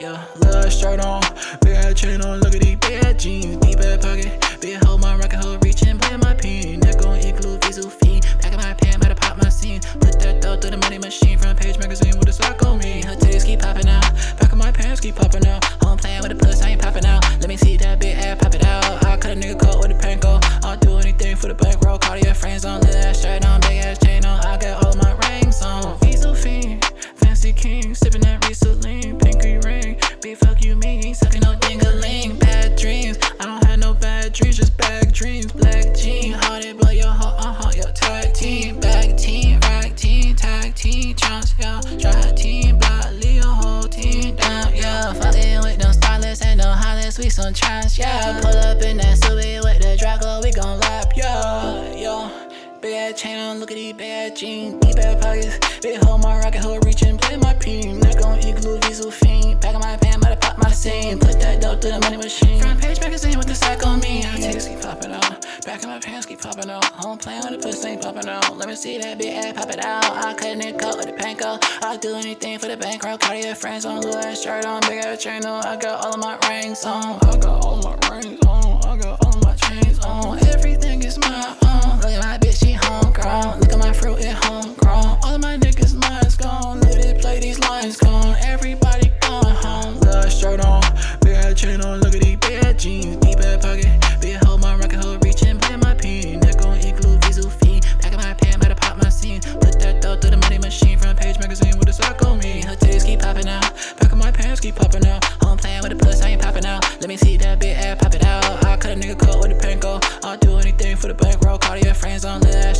shirt on, ass chain on. Look at these ass jeans, deep ass pocket. Big hoe, my rocket hoe, reaching, play my pen. Neck on igloo, visual fiend. Back in my pan, better pop my scene. Put that dough through the money machine. Front page magazine with a sock on me. Her titties keep popping out. Back of my pants keep popping out. Oh, Home playing with the puss, I ain't popping out. Let me see that big ass pop it out. I cut a nigga coat with a panko. I'll do anything for the bankroll. Dreams. Black jean, hearted, but your heart, uh huh, your tag team, bag team, rag team, tag team, chance, yeah, try team, block, leave your whole team down, yeah. Fucking with them stylists and them hollers, we some trash, yeah. Pull up in that Subi with the Draco, we gon' lap, yeah, yeah. Ass chain on, look at these bad jeans, deep ass pockets. Big hoe, my rocket hoe, reaching, play my peen. Neck on igloo, visual fiend. Back of my about to pop my scene. Put that dope through the money machine. Front page magazine my pants keep popping out. Home playing with the pussy ain't popping out. Let me see that big ass pop it out. I cut a nigga with the panko. I'll do anything for the bankroll. Cartier friends on, little ass shirt on, big ass chain on. I got all of my rings on. I got all my rings on. I got all my chains on. Everything is my own. Look at my bitch, she homegrown. Look at my fruit, it homegrown. All of my niggas' minds gone. Let it play these lines gone. Everybody keep popping out. Home playing with the puss, I ain't popping out. Let me see that big ass pop it out. I cut a nigga coat with a panko. I'll do anything for the bankroll. Call your friends on, ass